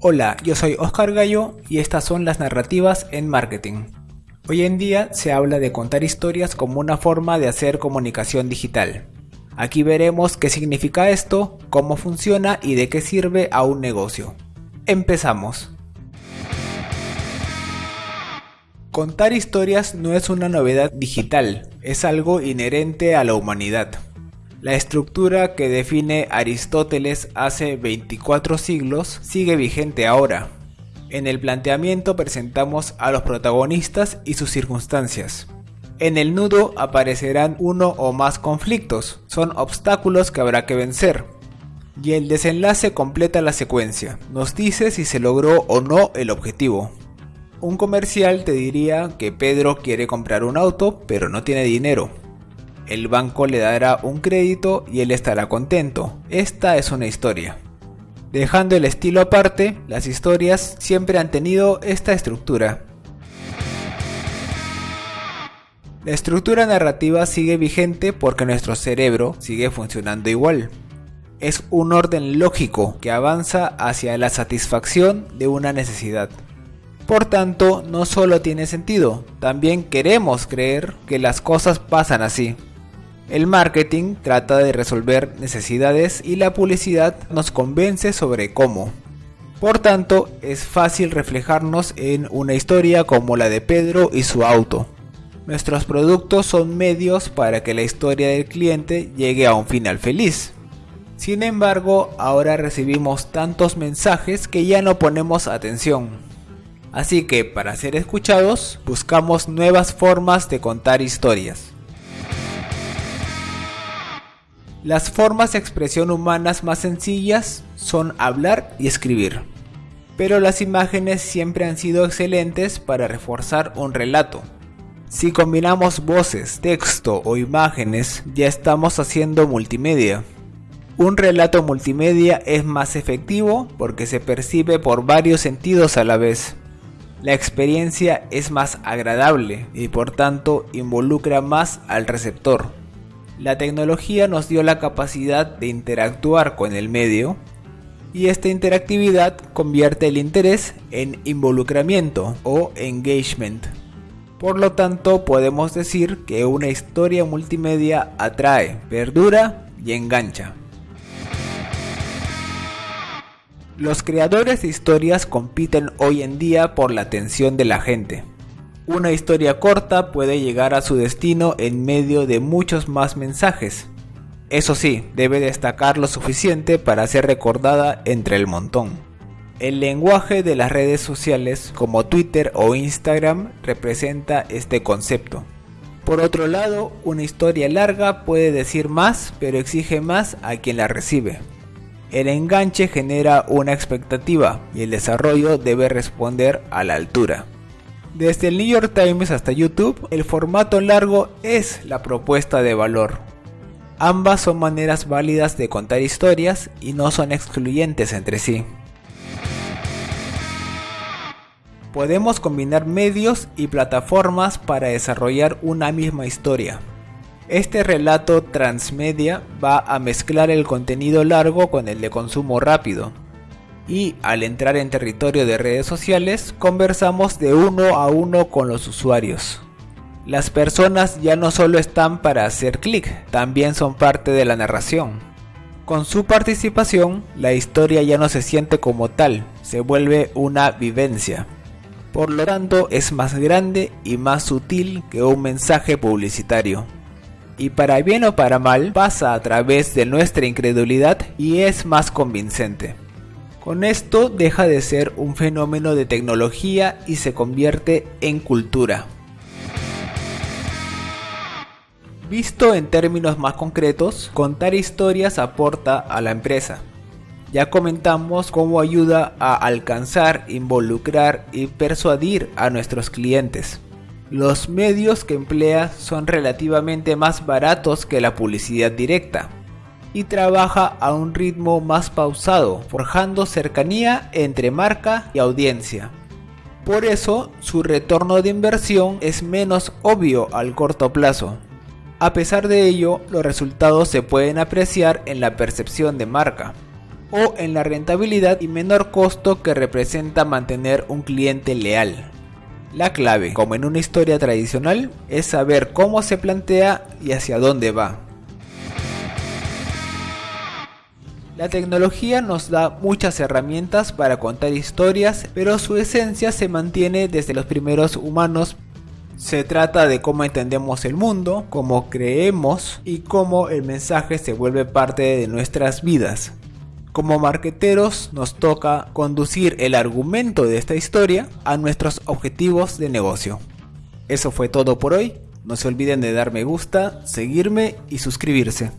Hola, yo soy Oscar Gallo y estas son las narrativas en marketing. Hoy en día se habla de contar historias como una forma de hacer comunicación digital. Aquí veremos qué significa esto, cómo funciona y de qué sirve a un negocio. Empezamos. Contar historias no es una novedad digital, es algo inherente a la humanidad. La estructura que define Aristóteles hace 24 siglos sigue vigente ahora. En el planteamiento presentamos a los protagonistas y sus circunstancias. En el nudo aparecerán uno o más conflictos, son obstáculos que habrá que vencer. Y el desenlace completa la secuencia, nos dice si se logró o no el objetivo. Un comercial te diría que Pedro quiere comprar un auto pero no tiene dinero. El banco le dará un crédito y él estará contento. Esta es una historia. Dejando el estilo aparte, las historias siempre han tenido esta estructura. La estructura narrativa sigue vigente porque nuestro cerebro sigue funcionando igual. Es un orden lógico que avanza hacia la satisfacción de una necesidad. Por tanto, no solo tiene sentido, también queremos creer que las cosas pasan así. El marketing trata de resolver necesidades y la publicidad nos convence sobre cómo. Por tanto, es fácil reflejarnos en una historia como la de Pedro y su auto. Nuestros productos son medios para que la historia del cliente llegue a un final feliz. Sin embargo, ahora recibimos tantos mensajes que ya no ponemos atención. Así que para ser escuchados, buscamos nuevas formas de contar historias. Las formas de expresión humanas más sencillas son hablar y escribir. Pero las imágenes siempre han sido excelentes para reforzar un relato. Si combinamos voces, texto o imágenes, ya estamos haciendo multimedia. Un relato multimedia es más efectivo porque se percibe por varios sentidos a la vez. La experiencia es más agradable y por tanto involucra más al receptor. La tecnología nos dio la capacidad de interactuar con el medio y esta interactividad convierte el interés en involucramiento o engagement. Por lo tanto, podemos decir que una historia multimedia atrae, perdura y engancha. Los creadores de historias compiten hoy en día por la atención de la gente. Una historia corta puede llegar a su destino en medio de muchos más mensajes. Eso sí, debe destacar lo suficiente para ser recordada entre el montón. El lenguaje de las redes sociales como Twitter o Instagram representa este concepto. Por otro lado, una historia larga puede decir más, pero exige más a quien la recibe. El enganche genera una expectativa y el desarrollo debe responder a la altura. Desde el New York Times hasta YouTube, el formato largo es la propuesta de valor. Ambas son maneras válidas de contar historias y no son excluyentes entre sí. Podemos combinar medios y plataformas para desarrollar una misma historia. Este relato transmedia va a mezclar el contenido largo con el de consumo rápido. Y al entrar en territorio de redes sociales, conversamos de uno a uno con los usuarios. Las personas ya no solo están para hacer clic, también son parte de la narración. Con su participación, la historia ya no se siente como tal, se vuelve una vivencia. Por lo tanto, es más grande y más sutil que un mensaje publicitario y para bien o para mal pasa a través de nuestra incredulidad y es más convincente. Con esto deja de ser un fenómeno de tecnología y se convierte en cultura. Visto en términos más concretos, contar historias aporta a la empresa. Ya comentamos cómo ayuda a alcanzar, involucrar y persuadir a nuestros clientes. Los medios que emplea son relativamente más baratos que la publicidad directa y trabaja a un ritmo más pausado, forjando cercanía entre marca y audiencia. Por eso, su retorno de inversión es menos obvio al corto plazo. A pesar de ello, los resultados se pueden apreciar en la percepción de marca. o en la rentabilidad y menor costo que representa mantener un cliente leal. La clave, como en una historia tradicional, es saber cómo se plantea y hacia dónde va. La tecnología nos da muchas herramientas para contar historias, pero su esencia se mantiene desde los primeros humanos. Se trata de cómo entendemos el mundo, cómo creemos y cómo el mensaje se vuelve parte de nuestras vidas. Como marqueteros nos toca conducir el argumento de esta historia a nuestros objetivos de negocio. Eso fue todo por hoy. No se olviden de dar me gusta, seguirme y suscribirse.